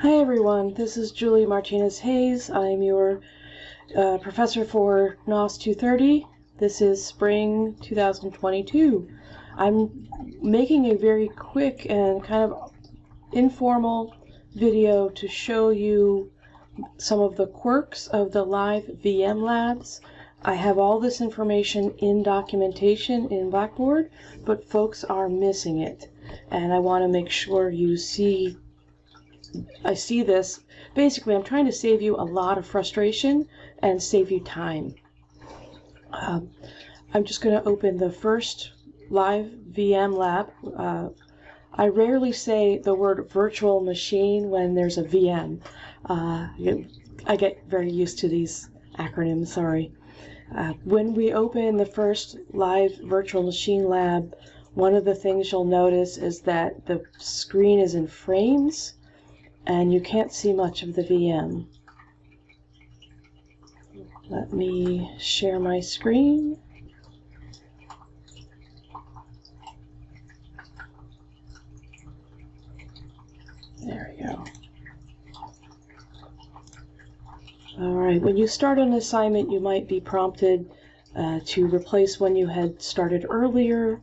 Hi everyone, this is Julie Martinez Hayes. I'm your uh, professor for NOS 230. This is spring 2022. I'm making a very quick and kind of informal video to show you some of the quirks of the live VM labs. I have all this information in documentation in Blackboard, but folks are missing it. And I want to make sure you see I see this. Basically, I'm trying to save you a lot of frustration and save you time. Um, I'm just going to open the first live VM lab. Uh, I rarely say the word virtual machine when there's a VM. Uh, I get very used to these acronyms, sorry. Uh, when we open the first live virtual machine lab, one of the things you'll notice is that the screen is in frames and you can't see much of the VM. Let me share my screen. There we go. All right, when you start an assignment, you might be prompted uh, to replace one you had started earlier.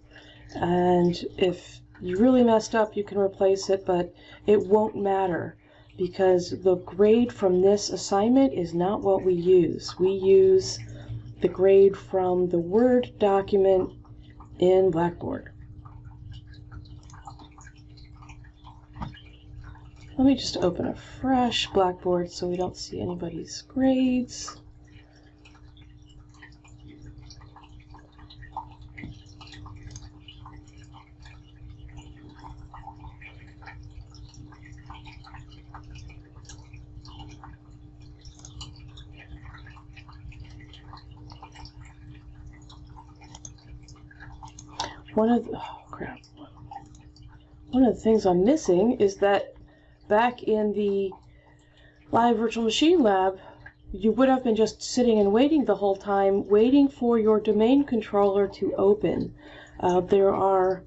And if you really messed up, you can replace it, but it won't matter because the grade from this assignment is not what we use. We use the grade from the Word document in Blackboard. Let me just open a fresh Blackboard so we don't see anybody's grades. One of the, oh crap. One of the things I'm missing is that back in the live virtual machine lab, you would have been just sitting and waiting the whole time, waiting for your domain controller to open. Uh, there are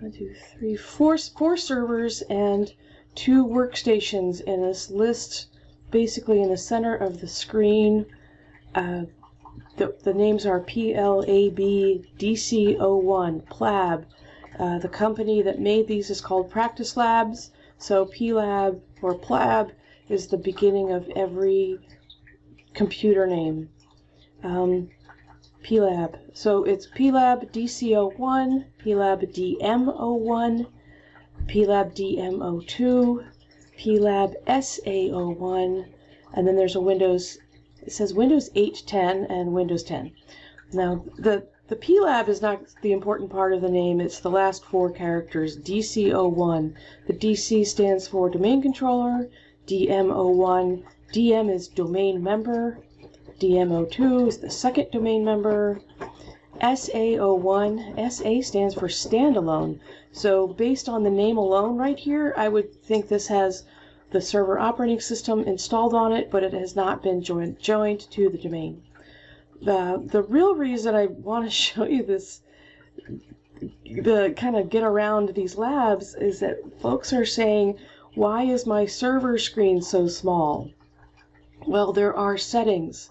one, two, three, four, four servers and two workstations in this list, basically in the center of the screen. Uh, the, the names are PLAB DC01, PLAB. Uh, the company that made these is called Practice Labs. So PLAB or PLAB is the beginning of every computer name. Um, PLAB. So it's PLAB DC01, PLAB DM01, PLAB DM02, PLAB SA01, and then there's a Windows it says Windows 8, 10, and Windows 10. Now, the, the PLAB is not the important part of the name, it's the last four characters, DC01. The DC stands for Domain Controller, DM01, DM is Domain Member, DM02 is the second domain member, SA01, SA stands for Standalone. So based on the name alone right here, I would think this has the server operating system installed on it, but it has not been joined, joined to the domain. The, the real reason I want to show you this, the kind of get around these labs, is that folks are saying, why is my server screen so small? Well, there are settings,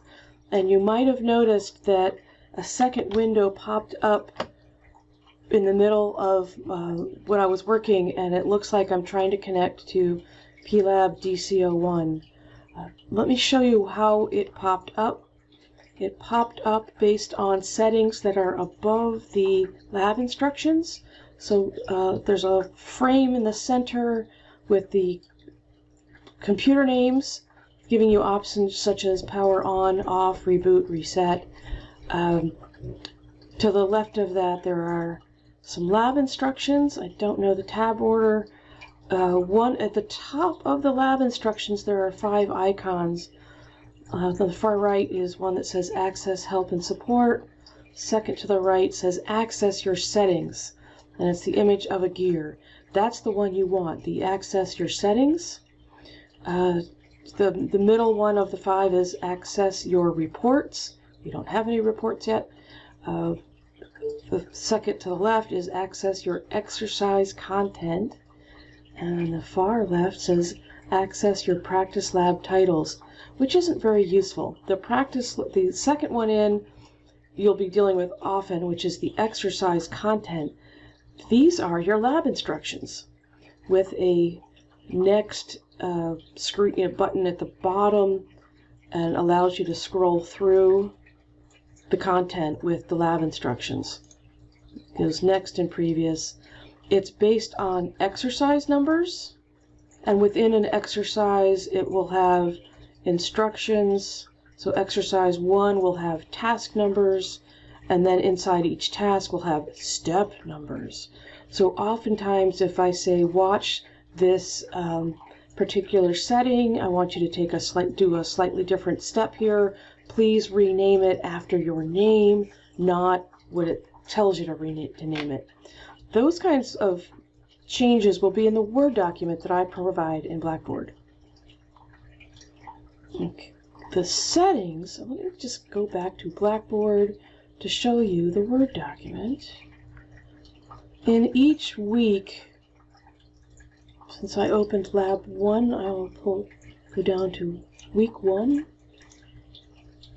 and you might have noticed that a second window popped up in the middle of uh, when I was working, and it looks like I'm trying to connect to PLAB DC01. Uh, let me show you how it popped up. It popped up based on settings that are above the lab instructions. So uh, there's a frame in the center with the computer names giving you options such as power on, off, reboot, reset. Um, to the left of that there are some lab instructions. I don't know the tab order. Uh, one at the top of the lab instructions, there are five icons. Uh, the far right is one that says Access Help and Support. Second to the right says Access Your Settings, and it's the image of a gear. That's the one you want, the Access Your Settings. Uh, the, the middle one of the five is Access Your Reports. You don't have any reports yet. Uh, the second to the left is Access Your Exercise Content. And on the far left says access your practice lab titles, which isn't very useful. The practice, the second one in, you'll be dealing with often, which is the exercise content. These are your lab instructions with a next uh, screen button at the bottom and allows you to scroll through the content with the lab instructions. It goes next and previous. It's based on exercise numbers, and within an exercise, it will have instructions. So exercise one will have task numbers, and then inside each task will have step numbers. So oftentimes, if I say watch this um, particular setting, I want you to take a slight, do a slightly different step here. Please rename it after your name, not what it tells you to rename to name it. Those kinds of changes will be in the Word document that I provide in Blackboard. Okay. The settings, let me just go back to Blackboard to show you the Word document. In each week, since I opened Lab 1, I will pull, go down to Week 1.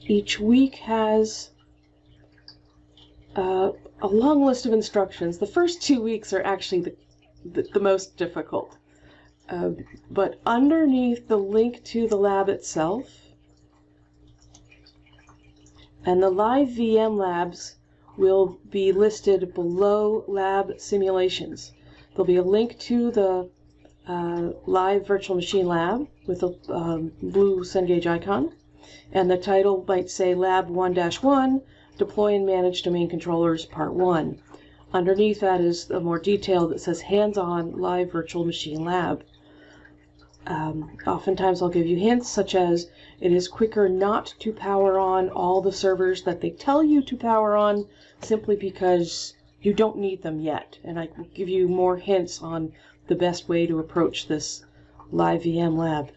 Each week has uh, a long list of instructions. The first two weeks are actually the, the, the most difficult. Uh, but underneath the link to the lab itself and the live VM labs will be listed below lab simulations. There'll be a link to the uh, live virtual machine lab with a um, blue Cengage icon. And the title might say Lab 1-1, Deploy and Manage Domain Controllers Part 1. Underneath that is a more detail that says Hands-on Live Virtual Machine Lab. Um, oftentimes I'll give you hints such as it is quicker not to power on all the servers that they tell you to power on simply because you don't need them yet. And I will give you more hints on the best way to approach this live VM lab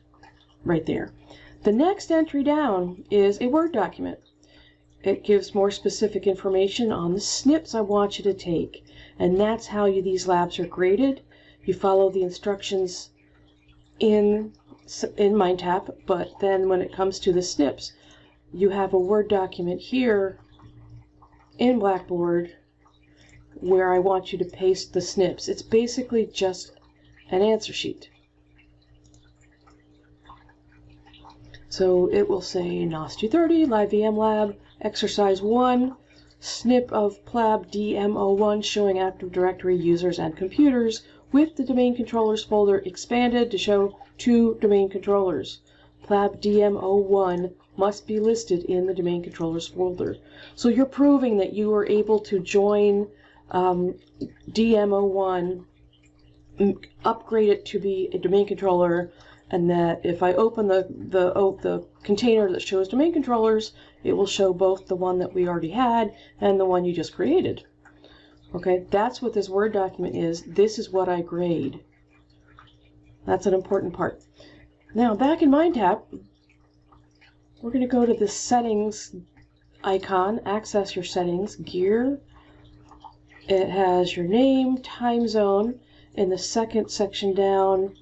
right there. The next entry down is a Word document. It gives more specific information on the snips I want you to take. And that's how you, these labs are graded. You follow the instructions in, in MindTap, but then when it comes to the snips, you have a Word document here in Blackboard where I want you to paste the snips. It's basically just an answer sheet. So it will say NOS 230, Live VM Lab, Exercise 1, snip of PLAB DM01 showing Active Directory users and computers with the domain controllers folder expanded to show two domain controllers. PLAB DM01 must be listed in the domain controllers folder. So you're proving that you were able to join um, DM01 upgrade it to be a domain controller and that if I open the, the, oh, the container that shows domain controllers, it will show both the one that we already had and the one you just created. Okay, that's what this Word document is. This is what I grade. That's an important part. Now, back in MindTap, we're going to go to the Settings icon, Access Your Settings, Gear. It has your name, time zone, in the second section down,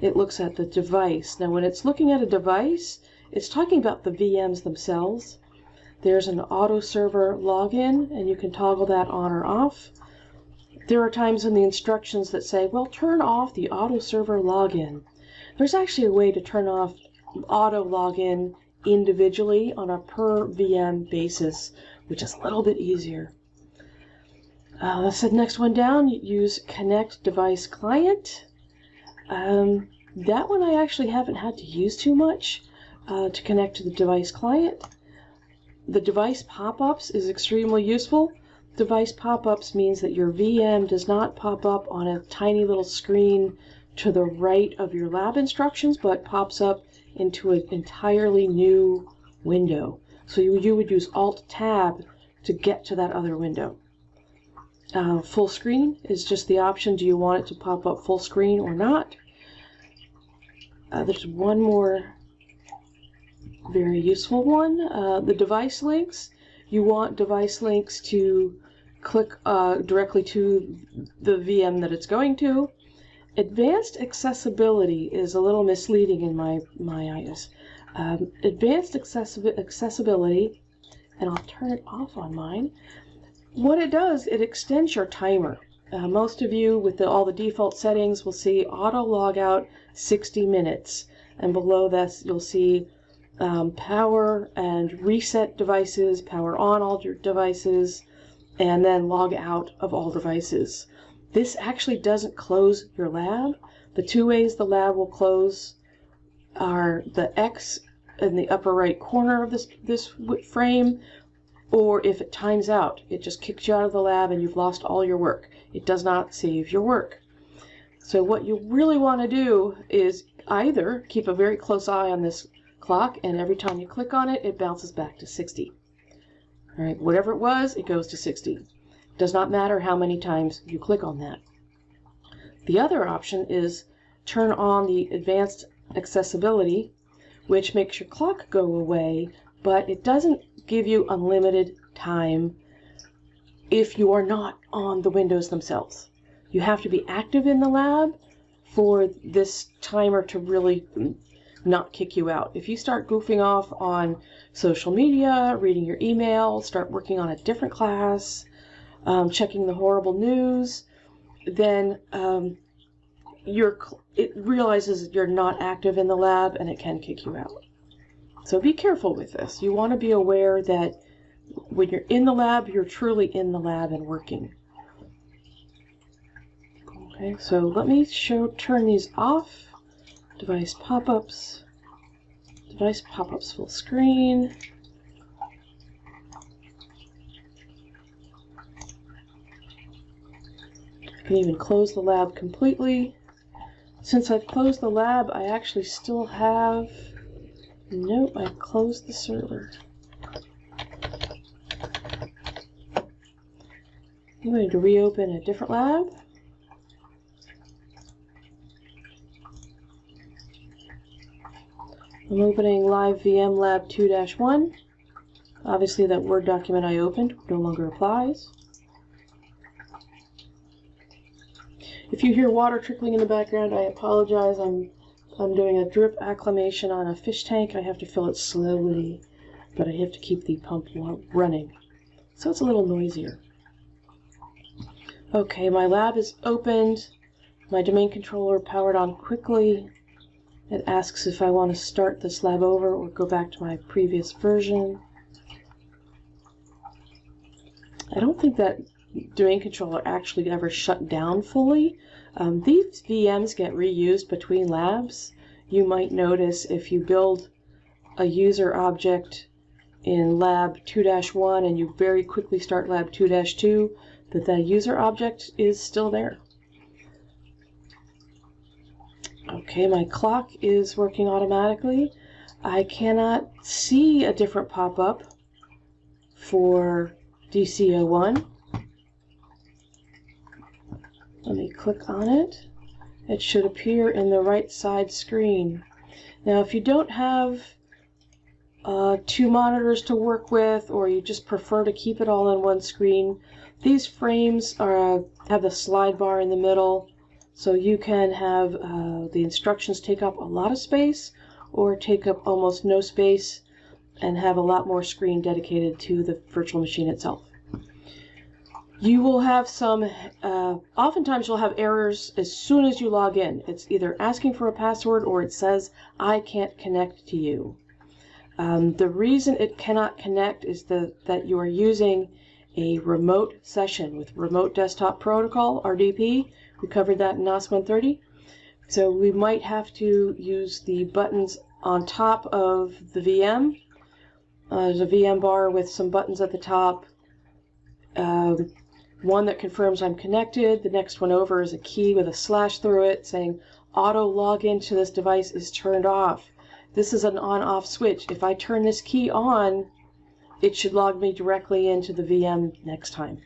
it looks at the device. Now, when it's looking at a device, it's talking about the VMs themselves. There's an auto server login, and you can toggle that on or off. There are times in the instructions that say, well, turn off the auto server login. There's actually a way to turn off auto login individually on a per VM basis, which is a little bit easier. Uh, let's the next one down. Use Connect Device Client. Um, that one I actually haven't had to use too much uh, to connect to the device client. The device pop-ups is extremely useful. Device pop-ups means that your VM does not pop up on a tiny little screen to the right of your lab instructions, but pops up into an entirely new window. So you, you would use Alt-Tab to get to that other window. Uh, full screen is just the option. Do you want it to pop up full screen or not? Uh, there's one more very useful one. Uh, the device links. You want device links to click uh, directly to the VM that it's going to. advanced accessibility is a little misleading in my, my eyes. Um, advanced accessi accessibility, and I'll turn it off on mine. What it does, it extends your timer. Uh, most of you with the, all the default settings will see auto logout 60 minutes. And below this, you'll see um, power and reset devices, power on all your devices, and then log out of all devices. This actually doesn't close your lab. The two ways the lab will close are the X in the upper right corner of this, this frame, or if it times out, it just kicks you out of the lab and you've lost all your work. It does not save your work. So what you really want to do is either keep a very close eye on this clock and every time you click on it, it bounces back to 60. All right, whatever it was, it goes to 60. Does not matter how many times you click on that. The other option is turn on the advanced accessibility, which makes your clock go away, but it doesn't give you unlimited time if you are not on the windows themselves. You have to be active in the lab for this timer to really not kick you out. If you start goofing off on social media, reading your email, start working on a different class, um, checking the horrible news, then um, it realizes you're not active in the lab and it can kick you out. So be careful with this. You want to be aware that when you're in the lab, you're truly in the lab and working. Okay, so let me show turn these off. Device pop-ups. Device pop-ups full screen. I can even close the lab completely. Since I've closed the lab, I actually still have Nope, I closed the server. I'm going to reopen a different lab. I'm opening Live VM Lab 2-1. Obviously that Word document I opened no longer applies. If you hear water trickling in the background, I apologize. I'm I'm doing a drip acclimation on a fish tank. I have to fill it slowly, but I have to keep the pump running. So it's a little noisier. Okay, my lab is opened. My domain controller powered on quickly. It asks if I want to start this lab over or go back to my previous version. I don't think that domain controller actually ever shut down fully. Um, these VMs get reused between labs. You might notice if you build a user object in lab 2-1 and you very quickly start lab 2-2 that that user object is still there. Okay, my clock is working automatically. I cannot see a different pop-up for DC01. Let me click on it. It should appear in the right side screen. Now if you don't have uh, two monitors to work with or you just prefer to keep it all on one screen, these frames are, have the slide bar in the middle so you can have uh, the instructions take up a lot of space or take up almost no space and have a lot more screen dedicated to the virtual machine itself you will have some, uh, oftentimes you'll have errors as soon as you log in. It's either asking for a password or it says, I can't connect to you. Um, the reason it cannot connect is the, that you are using a remote session with Remote Desktop Protocol, RDP. We covered that in NOS 130. So we might have to use the buttons on top of the VM. Uh, there's a VM bar with some buttons at the top. Um, one that confirms I'm connected. The next one over is a key with a slash through it saying auto login to this device is turned off. This is an on-off switch. If I turn this key on, it should log me directly into the VM next time.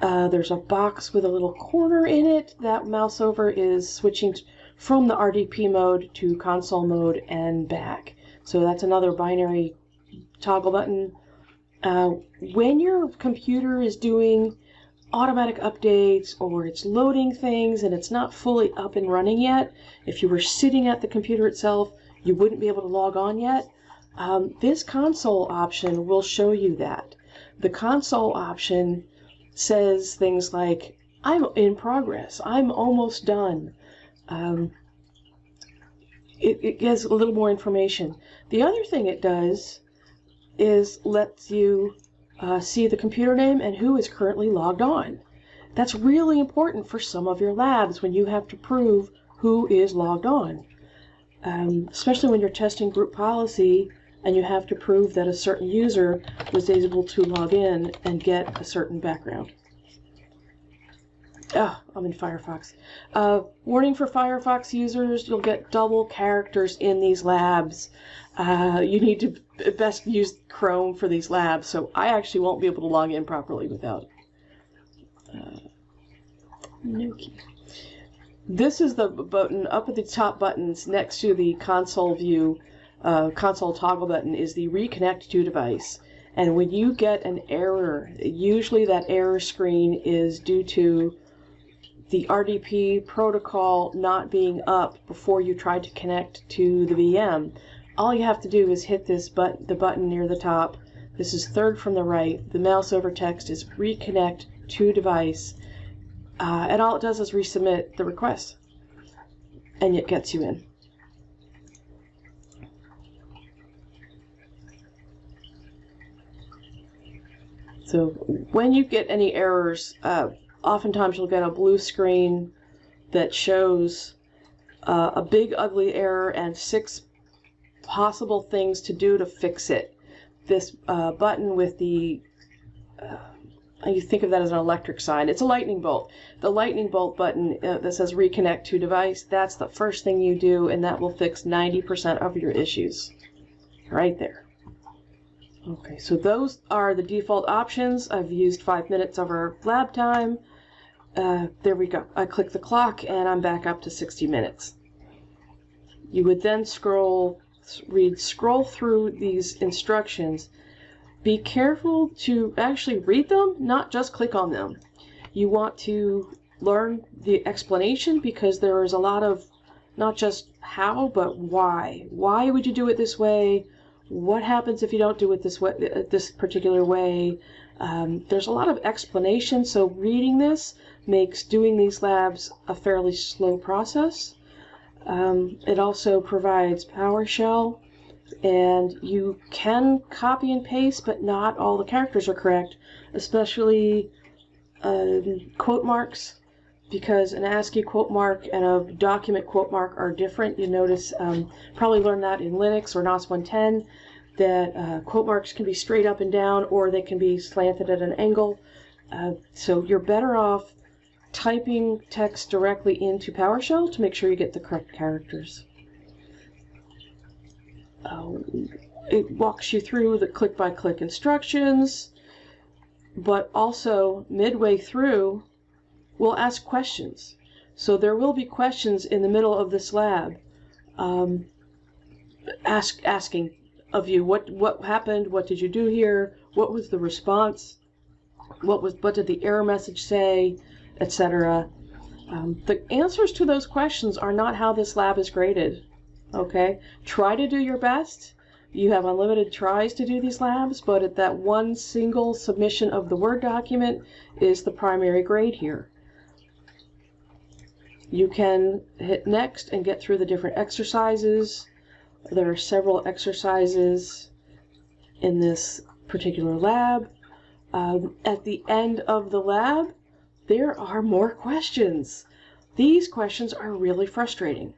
Uh, there's a box with a little corner in it. That mouse over is switching from the RDP mode to console mode and back. So that's another binary toggle button. Uh, when your computer is doing automatic updates or it's loading things and it's not fully up and running yet, if you were sitting at the computer itself, you wouldn't be able to log on yet. Um, this console option will show you that. The console option says things like, I'm in progress, I'm almost done. Um, it, it gives a little more information. The other thing it does is lets you uh, see the computer name and who is currently logged on. That's really important for some of your labs when you have to prove who is logged on. Um, especially when you're testing group policy and you have to prove that a certain user was able to log in and get a certain background. Ah, I'm in Firefox. Uh, warning for Firefox users, you'll get double characters in these labs. Uh, you need to best use Chrome for these labs, so I actually won't be able to log in properly without uh, key. This is the button up at the top buttons next to the console view, uh, console toggle button is the reconnect to device. And when you get an error, usually that error screen is due to the RDP protocol not being up before you try to connect to the VM. All you have to do is hit this but the button near the top. This is third from the right. The mouse over text is reconnect to device. Uh, and all it does is resubmit the request. And it gets you in. So when you get any errors, uh, oftentimes you'll get a blue screen that shows uh, a big ugly error and six possible things to do to fix it. This uh, button with the, uh, you think of that as an electric sign. It's a lightning bolt. The lightning bolt button uh, that says reconnect to device, that's the first thing you do and that will fix 90% of your issues. Right there. Okay, so those are the default options. I've used five minutes of our lab time. Uh, there we go. I click the clock and I'm back up to 60 minutes. You would then scroll, read, scroll through these instructions. Be careful to actually read them, not just click on them. You want to learn the explanation because there is a lot of not just how, but why. Why would you do it this way? What happens if you don't do it this way, this particular way? Um, there's a lot of explanation, so reading this makes doing these labs a fairly slow process. Um, it also provides PowerShell, and you can copy and paste, but not all the characters are correct, especially um, quote marks, because an ASCII quote mark and a document quote mark are different. You notice, um, probably learned that in Linux or NOS 110 that uh, quote marks can be straight up and down or they can be slanted at an angle. Uh, so you're better off typing text directly into PowerShell to make sure you get the correct characters. Uh, it walks you through the click-by-click -click instructions, but also midway through, we'll ask questions. So there will be questions in the middle of this lab um, ask, asking of you. What what happened? What did you do here? What was the response? What was what did the error message say, etc. Um, the answers to those questions are not how this lab is graded. Okay, try to do your best. You have unlimited tries to do these labs, but at that one single submission of the Word document is the primary grade here. You can hit next and get through the different exercises. There are several exercises in this particular lab. Um, at the end of the lab, there are more questions. These questions are really frustrating.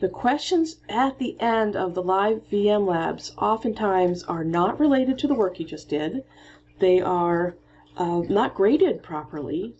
The questions at the end of the live VM labs oftentimes are not related to the work you just did. They are uh, not graded properly.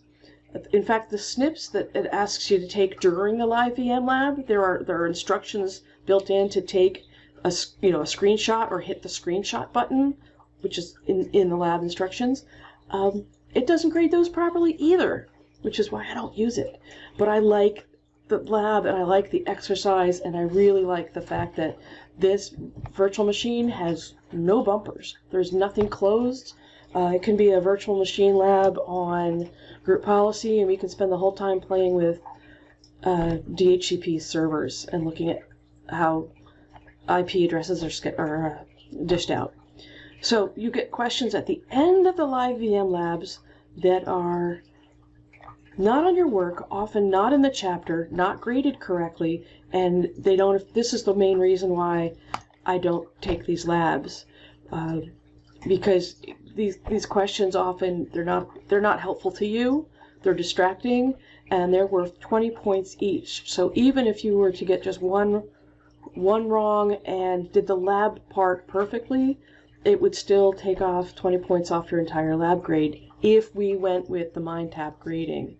In fact, the snips that it asks you to take during the live VM lab, there are there are instructions built in to take a you know a screenshot or hit the screenshot button, which is in in the lab instructions. Um, it doesn't grade those properly either, which is why I don't use it. But I like the lab and I like the exercise and I really like the fact that this virtual machine has no bumpers. There's nothing closed. Uh, it can be a virtual machine lab on group policy, and we can spend the whole time playing with uh, DHCP servers and looking at how IP addresses are, are uh, dished out. So you get questions at the end of the live VM labs that are not on your work, often not in the chapter, not graded correctly, and they don't. This is the main reason why I don't take these labs, uh, because these these questions often they're not they're not helpful to you. They're distracting, and they're worth 20 points each. So even if you were to get just one one wrong and did the lab part perfectly, it would still take off 20 points off your entire lab grade if we went with the MindTap grading.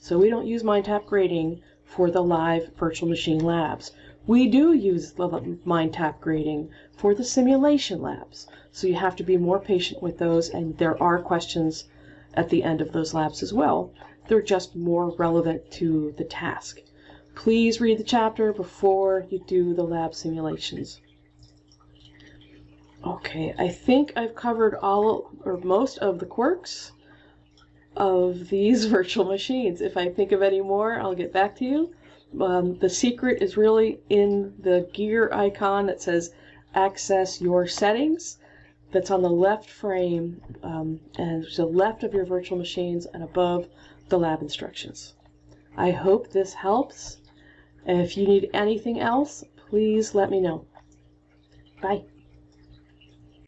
So we don't use MindTap grading for the live virtual machine labs. We do use the MindTap grading for the simulation labs. So you have to be more patient with those, and there are questions at the end of those labs as well. They're just more relevant to the task. Please read the chapter before you do the lab simulations. Okay, I think I've covered all or most of the quirks of these virtual machines. If I think of any more, I'll get back to you. Um, the secret is really in the gear icon that says access your settings that's on the left frame um, and to the left of your virtual machines and above the lab instructions. I hope this helps. If you need anything else, please let me know. Bye.